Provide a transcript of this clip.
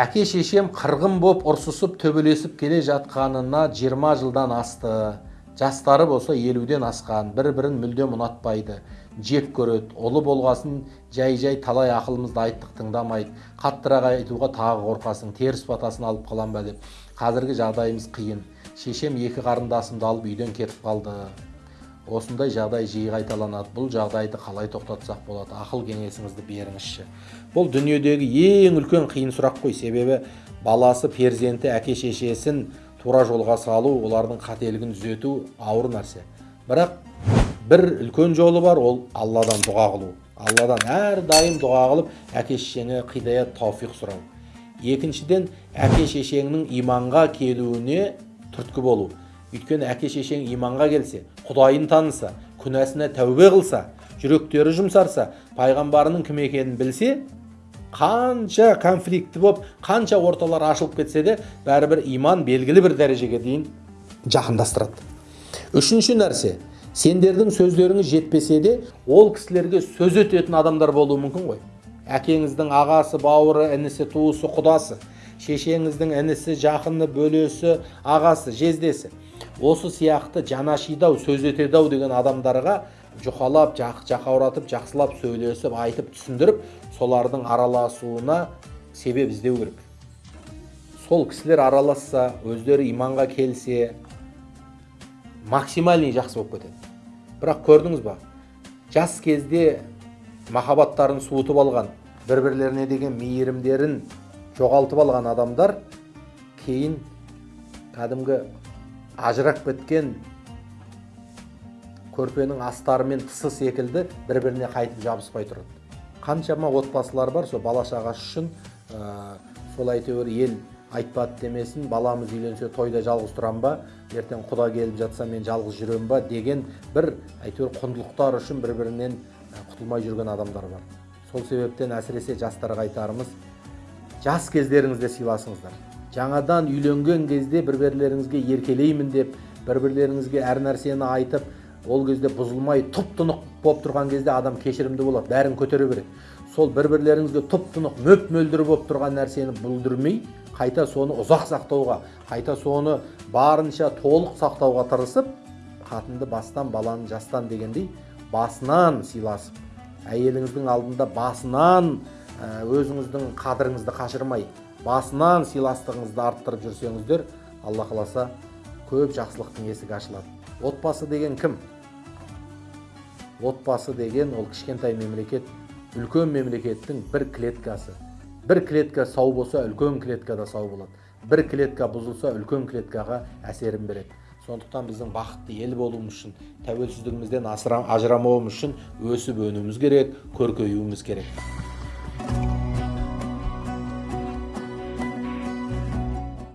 әке шешем қырғын боп ұрсысып төбелесіп келе жатқанына 20 жылдан асты. Жастары болса елуден асқан бір бірін мүлдем ұнатпайды. Жек көреді ұлы болғасын жай жай талай ақылымызды айттық тыңдамайды қаттырақ айтуға тағы қорқасың теріс батасын алып қалам ба деп. Қазіргі жағдайымыз қиын. Шешем екі қарындасымды алып үйден кетіп қалды. Осындай жағдай жиі қайталанады. Бұл жағдайды қалай тоқтатсақ болады? Ақыл кеңесіңізді беріңізші. Бұл дүниедегі ең үлкен қиын сұрақ қой. Себебі баласы перзенті әке шешесін тура жолға салу олардың қателігін түзету ауыр нәрсе. Бірақ бір үлкен жолы бар ол алладан дұға қылу. Алладан әрдайым дұға қылып әке шешеңе қидаят тауфиқ сұрау. Екіншіден әке шешеңнің иманға келуіне түрткі болу. Өйткені әке шешең иманға келсе құдайын таныса күнәсіне тәубе қылса жүректері жұмсарса пайғамбарының кім екенін білсе қанша конфликті болып қанша орталар ашылып кетсе де бәрібір иман белгілі бір дәрежеге дейін жақындастырады үшінші нәрсе сендердің сөздеріңіз жетпесе де ол кісілерге сөз өтетін адамдар болуы мүмкін ғой. Әкеңіздің ағасы бауыры інісі туысы құдасы. Шешеңіздің інісі жақыны бөлесі ағасы жездесі. Осы сияқты жанашидау сөз етеді ау деген адамдарға жұқалап жақ жақауратып жақсылап сөйлесіп айтып түсіндіріп солардың араласуына себеп іздеу керек. Сол кісілер араласса өздері иманға келсе максимальный жақсы болып кетеді. Бірақ көрдіңіз ба? Жас кезде махаббаттарын суытып алған бір бірлеріне деген мейірімдерін жоғалтып алған адамдар кейін кәдімгі ажырап кеткен көрпенің астары мен тысы секілді бір біріне қайтып жабыспай тұрады. Қаншама отбасылар бар сол бала шағасы үшін ә, сол әйтеуір ел айтпады демесін баламыз үйленсе тойда жалғыз тұрам ба ертең құда келіп жатса мен жалғыз жүрем ба деген бір әйтеуір құндылықтар үшін бір бірінен құтылмай жүрген адамдар бар. Сол себептен әсіресе жастарға айтарымыз жас кездеріңізде сыйласыңыздар. Жаңадан үйленген кезде бір бірлеріңізге еркелеймін деп бір бірлеріңізге әр нәрсені айтып ол кезде бұзылмай тұп тұнық болып тұрған кезде адам кешірімді болады бәрін көтере береді. Сол бір бірлеріңізге тұп тұнық мөп мөлдір болып тұрған нәрсені бүлдірмей қайта соны ұзақ сақтауға қайта соны барынша толық сақтауға тырысып қатынды бастан баланы жастан дегендей басынан сыйласып әйеліңіздің алдында басынан өзіңіздің қадіріңізді қашырмай басынан сыйластығыңызды арттырып жүрсеңіздер алла қаласа көп жақсылықтың есігі ашылады. Отбасы деген кім? Отбасы деген ол кішкентай мемлекет үлкен мемлекеттің бір клеткасы. Бір клетка сау болса үлкен клетка да сау болады. Бір клетка бұзылса үлкен клеткаға әсерін береді. Сондықтан біздің бақытты ел болуымыз үшін тәуелсіздігімізден ажырамауымыз үшін өсіп өнуіміз керек көркеюіміз керек.